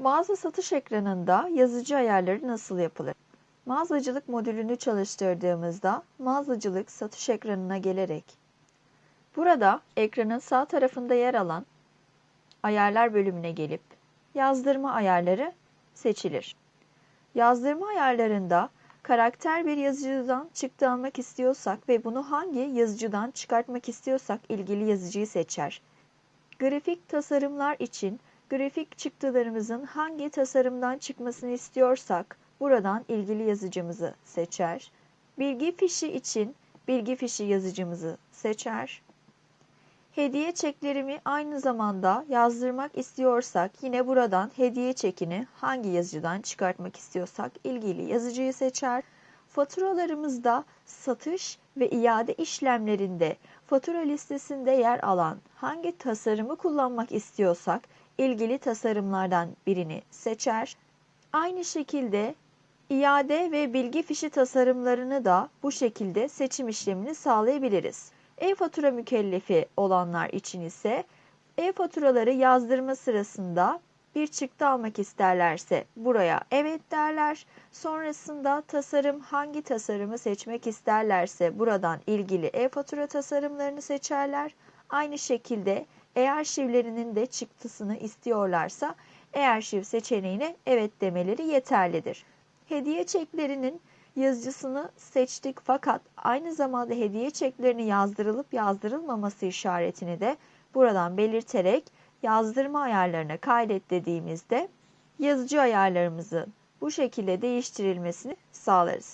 Mağaza satış ekranında yazıcı ayarları nasıl yapılır? Mağazacılık modülünü çalıştırdığımızda mağazacılık satış ekranına gelerek burada ekranın sağ tarafında yer alan ayarlar bölümüne gelip yazdırma ayarları seçilir. Yazdırma ayarlarında karakter bir yazıcıdan çıktı almak istiyorsak ve bunu hangi yazıcıdan çıkartmak istiyorsak ilgili yazıcıyı seçer. Grafik tasarımlar için grafik çıktılarımızın hangi tasarımdan çıkmasını istiyorsak buradan ilgili yazıcımızı seçer. Bilgi fişi için bilgi fişi yazıcımızı seçer. Hediye çeklerimi aynı zamanda yazdırmak istiyorsak yine buradan hediye çekini hangi yazıcıdan çıkartmak istiyorsak ilgili yazıcıyı seçer. Faturalarımızda satış ve iade işlemlerinde fatura listesinde yer alan hangi tasarımı kullanmak istiyorsak ilgili tasarımlardan birini seçer. Aynı şekilde iade ve bilgi fişi tasarımlarını da bu şekilde seçim işlemini sağlayabiliriz. E-fatura mükellefi olanlar için ise e-faturaları yazdırma sırasında bir çıktı almak isterlerse buraya evet derler. Sonrasında tasarım hangi tasarımı seçmek isterlerse buradan ilgili e-fatura tasarımlarını seçerler. Aynı şekilde e-arşivlerinin de çıktısını istiyorlarsa e-arşiv seçeneğine evet demeleri yeterlidir. Hediye çeklerinin yazıcısını seçtik fakat aynı zamanda hediye çeklerini yazdırılıp yazdırılmaması işaretini de buradan belirterek yazdırma ayarlarına kaydet dediğimizde yazıcı ayarlarımızı bu şekilde değiştirilmesini sağlarız.